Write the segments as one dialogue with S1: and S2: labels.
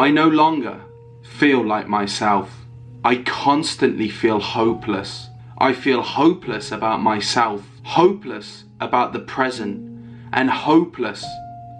S1: I no longer feel like myself. I constantly feel hopeless. I feel hopeless about myself, hopeless about the present, and hopeless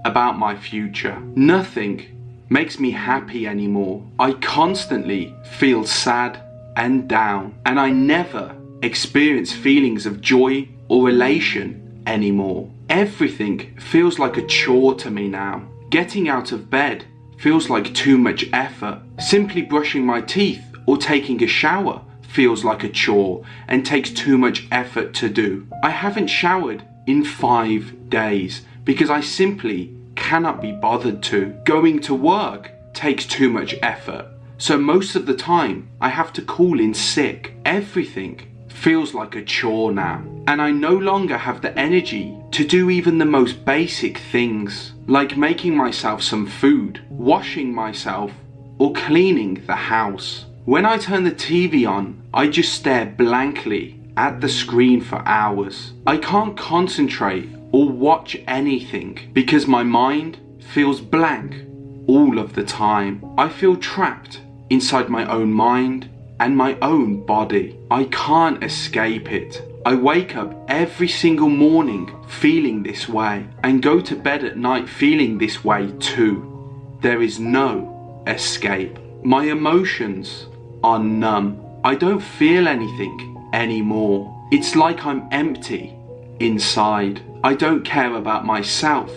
S1: about my future. Nothing makes me happy anymore. I constantly feel sad and down, and I never experience feelings of joy or elation anymore. Everything feels like a chore to me now. Getting out of bed feels like too much effort. Simply brushing my teeth or taking a shower feels like a chore and takes too much effort to do. I haven't showered in five days because I simply cannot be bothered to. Going to work takes too much effort. So most of the time I have to call in sick. Everything feels like a chore now. And I no longer have the energy to do even the most basic things, like making myself some food, washing myself, or cleaning the house. When I turn the TV on, I just stare blankly at the screen for hours. I can't concentrate or watch anything because my mind feels blank all of the time. I feel trapped inside my own mind and my own body. I can't escape it. I wake up every single morning feeling this way and go to bed at night feeling this way too. There is no escape. My emotions are numb. I don't feel anything anymore. It's like I'm empty inside. I don't care about myself.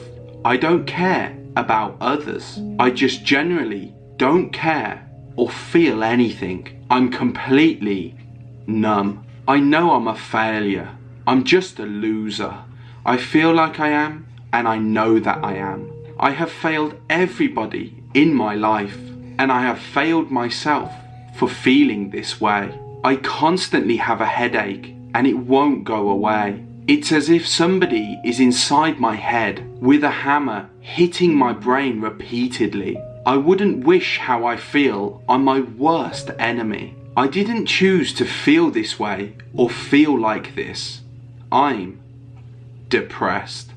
S1: I don't care about others. I just generally don't care or feel anything. I'm completely numb. I know I'm a failure. I'm just a loser. I feel like I am and I know that I am. I have failed everybody in my life and I have failed myself for feeling this way. I constantly have a headache and it won't go away. It's as if somebody is inside my head with a hammer hitting my brain repeatedly. I wouldn't wish how I feel on my worst enemy. I didn't choose to feel this way or feel like this. I'm depressed.